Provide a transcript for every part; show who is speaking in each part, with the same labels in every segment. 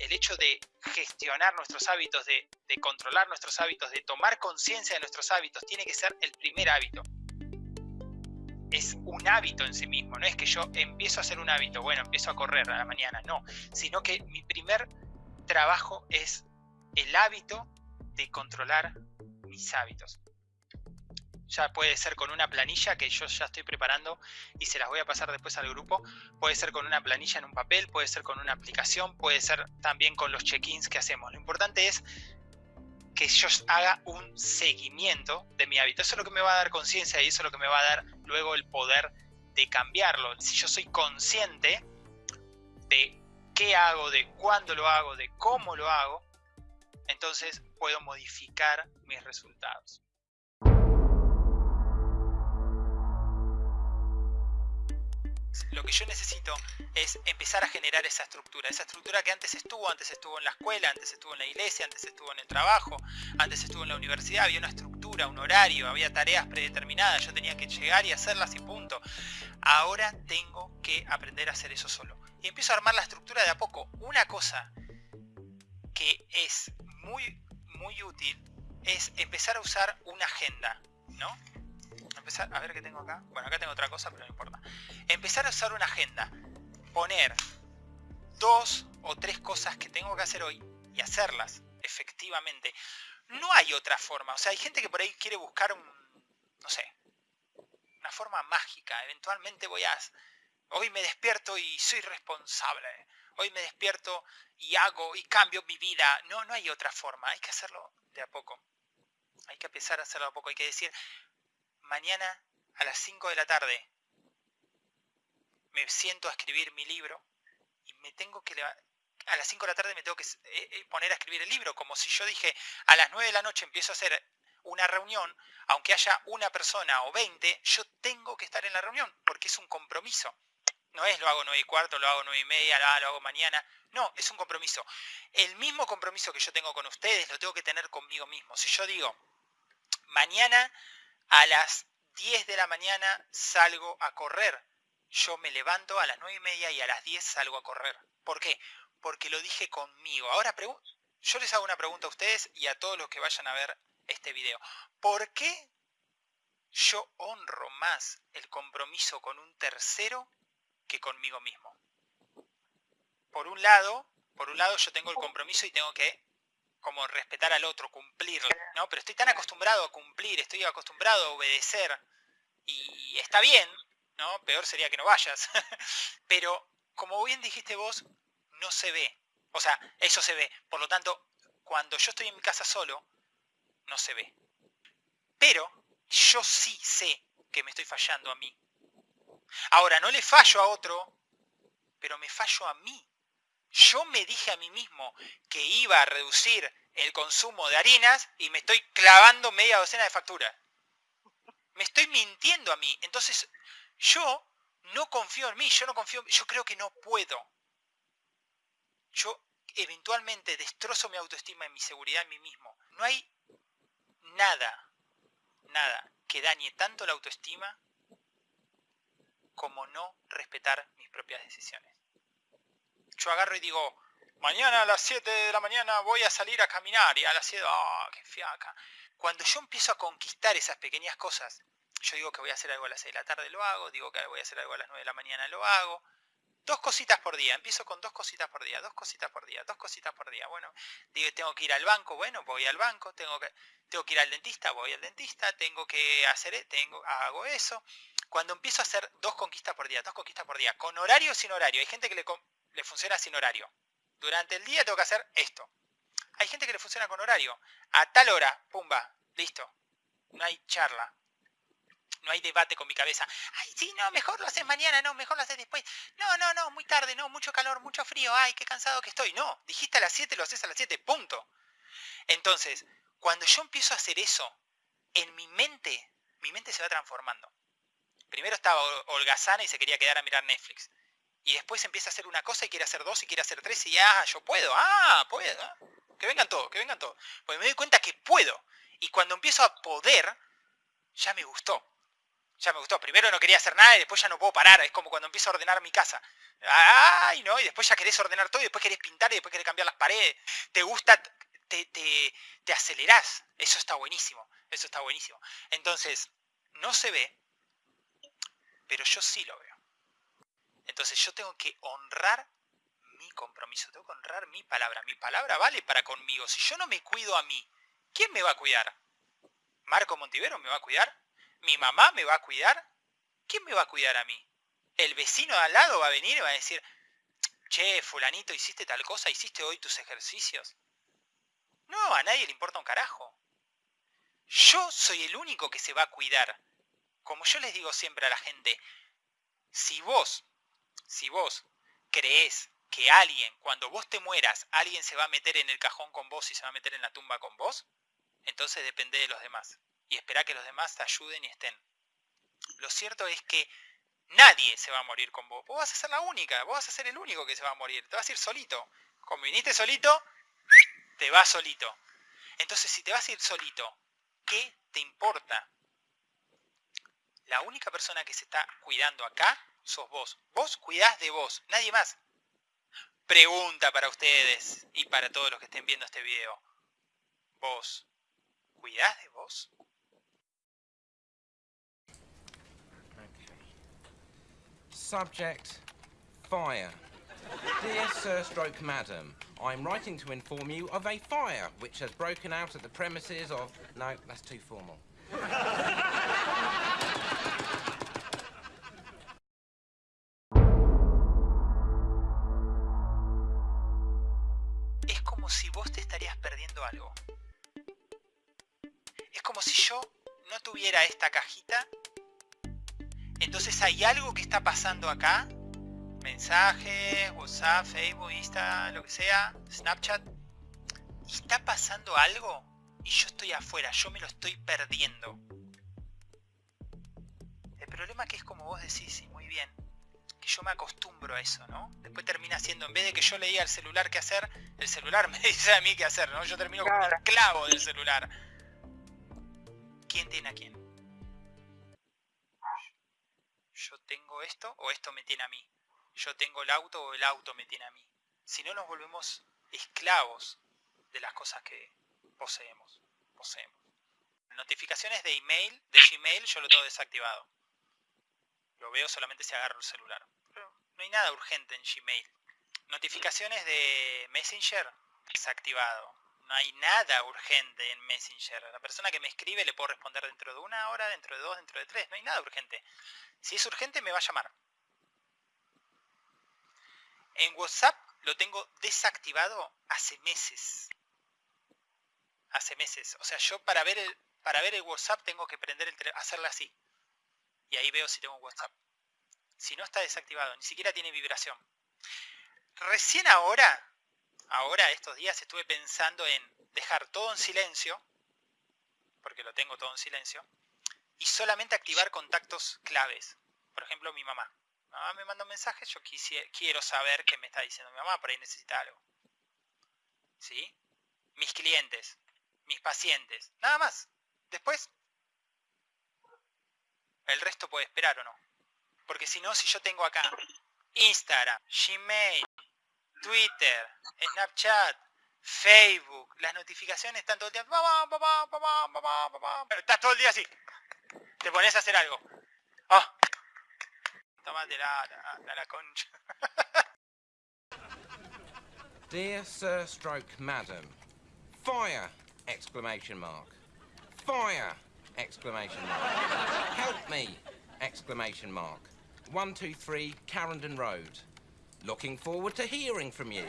Speaker 1: el hecho de gestionar nuestros hábitos, de, controlar nuestros hábitos, de tomar conciencia de nuestros hábitos, tiene que ser el primer hábito. Es un hábito en sí mismo, no es que yo empiezo a hacer un hábito, bueno, empiezo a correr a la mañana, no, sino que mi primer trabajo es el hábito de controlar mis hábitos ya puede ser con una planilla que yo ya estoy preparando y se las voy a pasar después al grupo, puede ser con una planilla en un papel, puede ser con una aplicación, puede ser también con los check-ins que hacemos. Lo importante es que yo haga un seguimiento de mi hábito. Eso es lo que me va a dar conciencia y eso es lo que me va a dar luego el poder de cambiarlo. Si yo soy consciente de qué hago, de cuándo lo hago, de cómo lo hago, entonces puedo modificar mis resultados. Lo que yo necesito es empezar a generar esa estructura, esa estructura que antes estuvo, antes estuvo en la escuela, antes estuvo en la iglesia, antes estuvo en el trabajo, antes estuvo en la universidad, había una estructura, un horario, había tareas predeterminadas, yo tenía que llegar y hacerlas y punto. Ahora tengo que aprender a hacer eso solo. Y empiezo a armar la estructura de a poco. Una cosa que es muy, muy útil es empezar a usar una agenda, ¿no? Empezar, a ver qué tengo acá. Bueno, acá tengo otra cosa, pero no importa. Empezar a usar una agenda. Poner dos o tres cosas que tengo que hacer hoy y hacerlas efectivamente. No hay otra forma. O sea, hay gente que por ahí quiere buscar un, no sé, una forma mágica. Eventualmente voy a... Hoy me despierto y soy responsable. Hoy me despierto y hago y cambio mi vida. No, no hay otra forma. Hay que hacerlo de a poco. Hay que empezar a hacerlo de a poco. Hay que decir, mañana a las 5 de la tarde me siento a escribir mi libro y me tengo que a las 5 de la tarde me tengo que eh, eh, poner a escribir el libro, como si yo dije a las 9 de la noche empiezo a hacer una reunión, aunque haya una persona o 20, yo tengo que estar en la reunión, porque es un compromiso. No es lo hago 9 y cuarto, lo hago 9 y media, lo hago mañana. No, es un compromiso. El mismo compromiso que yo tengo con ustedes lo tengo que tener conmigo mismo. Si yo digo, mañana a las 10 de la mañana salgo a correr. Yo me levanto a las 9 y media y a las 10 salgo a correr. ¿Por qué? Porque lo dije conmigo. Ahora yo les hago una pregunta a ustedes y a todos los que vayan a ver este video. ¿Por qué yo honro más el compromiso con un tercero que conmigo mismo? Por un lado, por un lado yo tengo el compromiso y tengo que como respetar al otro, cumplirlo, ¿no? Pero estoy tan acostumbrado a cumplir, estoy acostumbrado a obedecer y está bien, ¿no? Peor sería que no vayas. Pero como bien dijiste vos, no se ve. O sea, eso se ve. Por lo tanto, cuando yo estoy en mi casa solo, no se ve. Pero yo sí sé que me estoy fallando a mí. Ahora, no le fallo a otro, pero me fallo a mí. Yo me dije a mí mismo que iba a reducir el consumo de harinas y me estoy clavando media docena de facturas. Me estoy mintiendo a mí. Entonces, yo no confío en mí, yo no confío, yo creo que no puedo. Yo eventualmente destrozo mi autoestima y mi seguridad en mí mismo. No hay nada, nada que dañe tanto la autoestima como no respetar mis propias decisiones yo agarro y digo, mañana a las 7 de la mañana voy a salir a caminar y a las 7, ¡ah, qué fiaca! Cuando yo empiezo a conquistar esas pequeñas cosas, yo digo que voy a hacer algo a las 6 de la tarde, lo hago, digo que voy a hacer algo a las 9 de la mañana, lo hago. Dos cositas por día, empiezo con dos cositas por día, dos cositas por día, dos cositas por día. Bueno, digo, tengo que ir al banco, bueno, voy al banco, tengo que, tengo que ir al dentista, voy al dentista, tengo que hacer, tengo, hago eso. Cuando empiezo a hacer dos conquistas por día, dos conquistas por día, con horario o sin horario, hay gente que le, le funciona sin horario. Durante el día tengo que hacer esto. Hay gente que le funciona con horario. A tal hora, pumba, listo. No hay charla. No hay debate con mi cabeza. Ay, sí, no, mejor lo haces mañana, no, mejor lo haces después. No, no, no, muy tarde, no, mucho calor, mucho frío. Ay, qué cansado que estoy. No, dijiste a las 7, lo haces a las 7, punto. Entonces, cuando yo empiezo a hacer eso, en mi mente, mi mente se va transformando. Primero estaba holgazana y se quería quedar a mirar Netflix. Y después empieza a hacer una cosa y quiere hacer dos y quiere hacer tres y ah, yo puedo, ah, puedo. Ah, que vengan todos, que vengan todos. Pues me doy cuenta que puedo. Y cuando empiezo a poder, ya me gustó. Ya me gustó. Primero no quería hacer nada y después ya no puedo parar. Es como cuando empiezo a ordenar mi casa. ¡Ay, no! Y después ya querés ordenar todo y después querés pintar y después querés cambiar las paredes. Te gusta, te, te, acelerás. Eso está buenísimo. Eso está buenísimo. Entonces, no se ve, pero yo sí lo veo. Entonces yo tengo que honrar mi compromiso, tengo que honrar mi palabra. Mi palabra vale para conmigo. Si yo no me cuido a mí, ¿quién me va a cuidar? ¿Marco Montivero me va a cuidar? ¿Mi mamá me va a cuidar? ¿Quién me va a cuidar a mí? ¿El vecino de al lado va a venir y va a decir, che, fulanito, hiciste tal cosa, hiciste hoy tus ejercicios? No, a nadie le importa un carajo. Yo soy el único que se va a cuidar. Como yo les digo siempre a la gente, si vos, si vos crees que alguien, cuando vos te mueras, alguien se va a meter en el cajón con vos y se va a meter en la tumba con vos, entonces depende de los demás y espera que los demás te ayuden y estén. Lo cierto es que nadie se va a morir con vos. Vos vas a ser la única, vos vas a ser el único que se va a morir. Te vas a ir solito. Como viniste solito, te vas solito. Entonces, si te vas a ir solito, ¿qué te importa? La única persona que se está cuidando acá sos vos. Vos cuidás de vos, nadie más. Pregunta para ustedes y para todos los que estén viendo este video. ¿Vos cuidás de vos?
Speaker 2: Subject, fire. Dear Sir Stroke Madam, I'm writing to inform you of a fire which has broken out at the premises of... No, that's too formal.
Speaker 1: Es como si vos te estarías perdiendo algo. Es como si yo no tuviera esta cajita entonces hay algo que está pasando acá. Mensajes, WhatsApp, Facebook, Insta, lo que sea, Snapchat. Y está pasando algo y yo estoy afuera, yo me lo estoy perdiendo. El problema que es como vos decís, y muy bien, que yo me acostumbro a eso, ¿no? Después termina siendo, en vez de que yo leía al celular qué hacer, el celular me dice a mí qué hacer, ¿no? Yo termino como un esclavo del celular. ¿Quién tiene a quién? yo tengo esto o esto me tiene a mí. Yo tengo el auto o el auto me tiene a mí. Si no nos volvemos esclavos de las cosas que poseemos. poseemos. Notificaciones de email, de Gmail, yo lo tengo desactivado. Lo veo solamente si agarro el celular. Pero no hay nada urgente en Gmail. Notificaciones de Messenger, desactivado. No hay nada urgente en Messenger. La persona que me escribe le puedo responder dentro de una hora, dentro de dos, dentro de tres. No hay nada urgente. Si es urgente me va a llamar. En WhatsApp lo tengo desactivado hace meses. Hace meses. O sea, yo para ver el, para ver el WhatsApp tengo que prender el hacerla así. Y ahí veo si tengo WhatsApp. Si no está desactivado, ni siquiera tiene vibración. Recién ahora, ahora estos días estuve pensando en dejar todo en silencio, porque lo tengo todo en silencio, y solamente activar contactos claves. Por ejemplo, mi mamá. Mamá me manda un mensaje, yo quiero saber qué me está diciendo mi mamá, por ahí necesita algo. ¿Sí? Mis clientes, mis pacientes, nada más. Después, el resto puede esperar o no. Porque si no, si yo tengo acá Instagram, Gmail, Twitter, Snapchat, Facebook, las notificaciones están todo el tiempo. Estás todo el día así te pones a hacer algo. ¡Ah! La, la, la concha.
Speaker 2: Dear Sir Stroke Madam, fire! Exclamation mark. Fire! Exclamation mark. Help me! Exclamation mark. 123 Carrendon Road. Looking forward to hearing from you.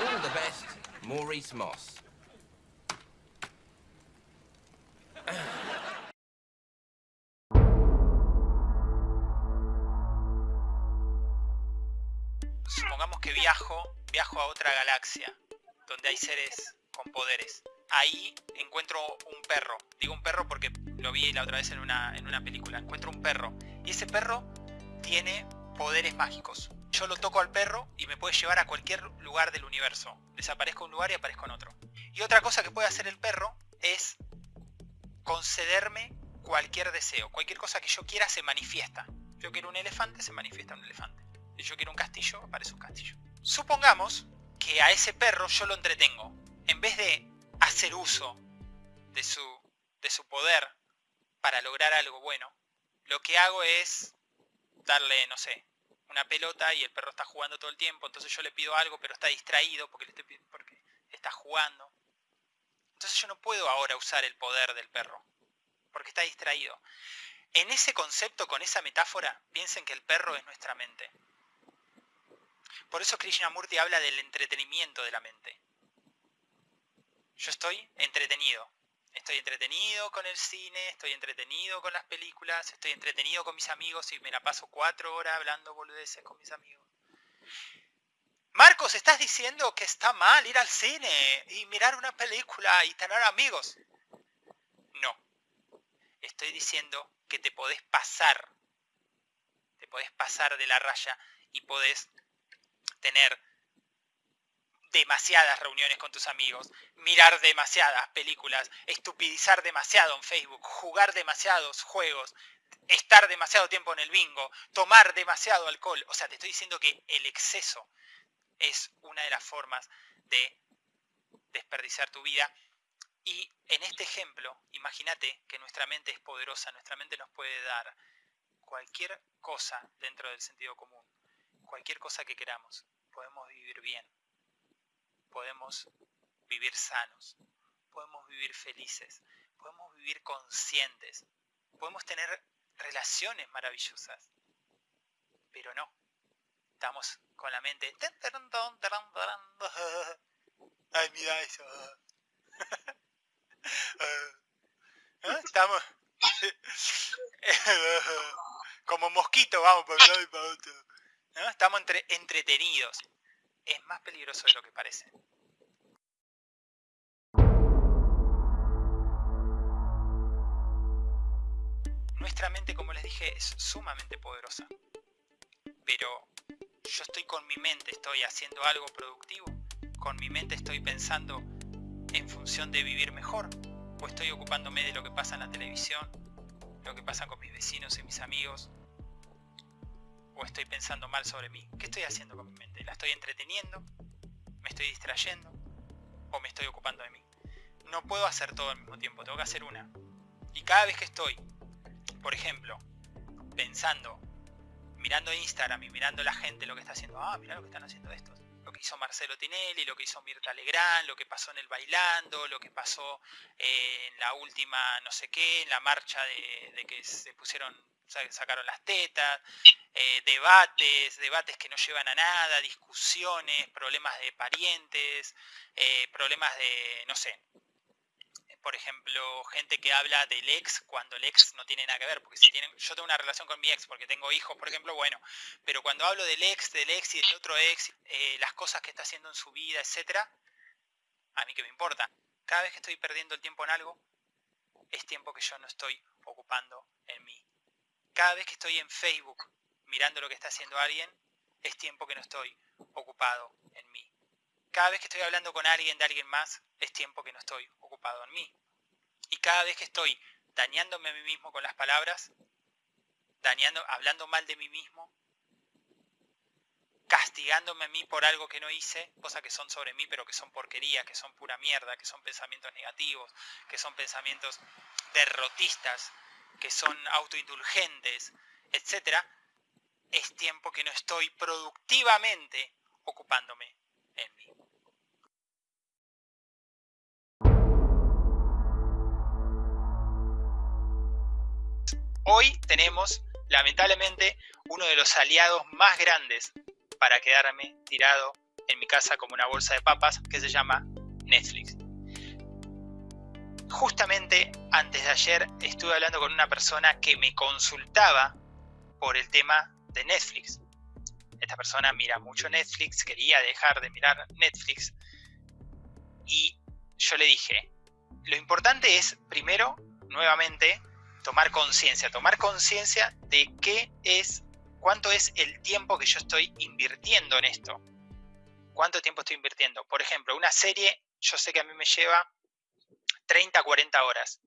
Speaker 2: All the best, Maurice Moss.
Speaker 1: Supongamos que viajo, viajo a otra galaxia, donde hay seres con poderes. Ahí encuentro un perro. Digo un perro porque lo vi la otra vez en una, en una película. Encuentro un perro. Y ese perro tiene poderes mágicos. Yo lo toco al perro y me puede llevar a cualquier lugar del universo. Desaparezco un lugar y aparezco en otro. Y otra cosa que puede hacer el perro es concederme cualquier deseo, cualquier cosa que yo quiera se manifiesta. Yo quiero un elefante, se manifiesta un elefante. Yo quiero un castillo, aparece un castillo. Supongamos que a ese perro yo lo entretengo. En vez de hacer uso de su, de su poder para lograr algo bueno, lo que hago es darle, no sé, una pelota y el perro está jugando todo el tiempo, entonces yo le pido algo pero está distraído porque, le estoy, porque está jugando. Entonces yo no puedo ahora usar el poder del perro, porque está distraído. En ese concepto, con esa metáfora, piensen que el perro es nuestra mente. Por eso Krishnamurti habla del entretenimiento de la mente. Yo estoy entretenido. Estoy entretenido con el cine, estoy entretenido con las películas, estoy entretenido con mis amigos y me la paso cuatro horas hablando boludeces con mis amigos. Marcos, ¿estás diciendo que está mal ir al cine y mirar una película y tener amigos? No. Estoy diciendo que te podés pasar. Te podés pasar de la raya y podés tener demasiadas reuniones con tus amigos, mirar demasiadas películas, estupidizar demasiado en Facebook, jugar demasiados juegos, estar demasiado tiempo en el bingo, tomar demasiado alcohol. O sea, te estoy diciendo que el exceso es una de las formas de desperdiciar tu vida. Y en este ejemplo, imagínate que nuestra mente es poderosa, nuestra mente nos puede dar cualquier cosa dentro del sentido común, cualquier cosa que queramos, podemos vivir bien, podemos vivir sanos, podemos vivir felices, podemos vivir conscientes, podemos tener relaciones maravillosas, pero no, estamos con la mente... Ay, mira eso. Estamos. Como mosquito, vamos para un lado y para otro. Estamos entre, entretenidos es más peligroso de lo que parece. Nuestra mente, como les dije, es sumamente poderosa. Pero yo estoy con mi mente, estoy haciendo algo productivo. Con mi mente estoy pensando en función de vivir mejor. O estoy ocupándome de lo que pasa en la televisión, lo que pasa con mis vecinos y mis amigos, o estoy pensando mal sobre mí? ¿Qué estoy haciendo con mi mente? ¿La estoy entreteniendo? ¿Me estoy distrayendo? ¿O me estoy ocupando de mí? No puedo hacer todo al mismo tiempo, tengo que hacer una. Y cada vez que estoy, por ejemplo, pensando, mirando Instagram y mirando la gente lo que está haciendo, ah, mira lo que están haciendo estos. Lo que hizo Marcelo Tinelli, lo que hizo Mirta Legrand, lo que pasó en el bailando, lo que pasó en la última no sé qué, en la marcha de que se pusieron sacaron las tetas, eh, debates, debates que no llevan a nada, discusiones, problemas de parientes, eh, problemas de, no sé, por ejemplo, gente que habla del ex cuando el ex no tiene nada que ver, porque si tienen, yo tengo una relación con mi ex porque tengo hijos, por ejemplo, bueno, pero cuando hablo del ex, del ex y del otro ex, eh, las cosas que está haciendo en su vida, etcétera, a mí que me importa. Cada vez que estoy perdiendo el tiempo en algo, es tiempo que yo no estoy ocupando en mí cada vez que estoy en Facebook mirando lo que está haciendo alguien, es tiempo que no estoy ocupado en mí. Cada vez que estoy hablando con alguien de alguien más, es tiempo que no estoy ocupado en mí. Y cada vez que estoy dañándome a mí mismo con las palabras, dañando, hablando mal de mí mismo, castigándome a mí por algo que no hice, cosas que son sobre mí, pero que son porquerías, que son pura mierda, que son pensamientos negativos, que son pensamientos derrotistas, que son autoindulgentes, etcétera, es tiempo que no estoy productivamente ocupándome en mí. Hoy tenemos, lamentablemente, uno de los aliados más grandes para quedarme tirado en mi casa como una bolsa de papas que se llama Netflix justamente antes de ayer estuve hablando con una persona que me consultaba por el tema de Netflix. Esta persona mira mucho Netflix, quería dejar de mirar Netflix y yo le dije, lo importante es primero, nuevamente, tomar conciencia, tomar conciencia de qué es, cuánto es el tiempo que yo estoy invirtiendo en esto. ¿Cuánto tiempo estoy invirtiendo? Por ejemplo, una serie, yo sé que a mí me lleva 30, 40 horas.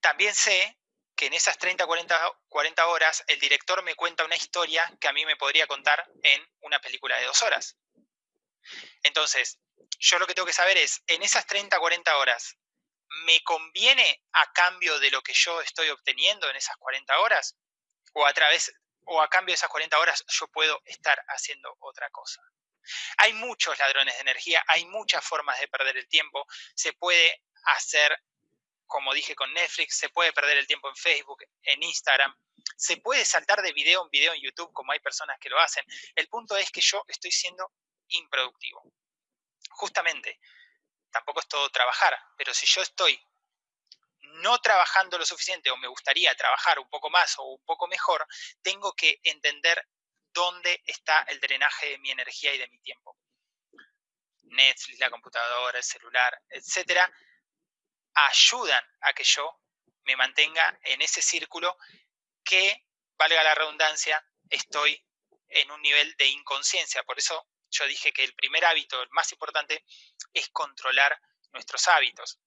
Speaker 1: también sé que en esas 30, 40, 40 horas el director me cuenta una historia que a mí me podría contar en una película de dos horas. Entonces, yo lo que tengo que saber es, en esas 30, 40 horas, ¿me conviene a cambio de lo que yo estoy obteniendo en esas 40 horas? ¿O a través o a cambio de esas 40 horas yo puedo estar haciendo otra cosa? Hay muchos ladrones de energía, hay muchas formas de perder el tiempo, se puede hacer como dije con Netflix, se puede perder el tiempo en Facebook, en Instagram, se puede saltar de video en video en YouTube como hay personas que lo hacen. El punto es que yo estoy siendo improductivo. Justamente, tampoco es todo trabajar, pero si yo estoy no trabajando lo suficiente o me gustaría trabajar un poco más o un poco mejor, tengo que entender dónde está el drenaje de mi energía y de mi tiempo. Netflix, la computadora, el celular, etcétera, ayudan a que yo me mantenga en ese círculo que, valga la redundancia, estoy en un nivel de inconsciencia. Por eso yo dije que el primer hábito, el más importante, es controlar nuestros hábitos.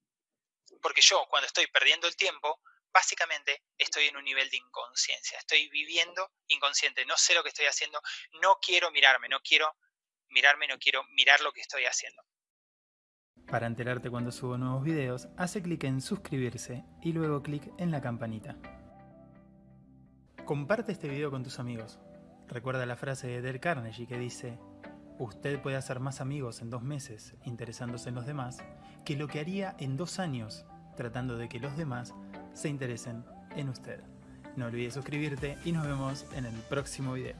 Speaker 1: Porque yo cuando estoy perdiendo el tiempo, básicamente estoy en un nivel de inconsciencia. Estoy viviendo inconsciente. No sé lo que estoy haciendo. No quiero mirarme. No quiero mirarme. No quiero mirar lo que estoy haciendo.
Speaker 3: Para enterarte cuando subo nuevos videos, hace clic en suscribirse y luego clic en la campanita. Comparte este video con tus amigos. Recuerda la frase de Del Carnegie que dice Usted puede hacer más amigos en dos meses interesándose en los demás que lo que haría en dos años tratando de que los demás se interesen en usted. No olvides suscribirte y nos vemos en el próximo video.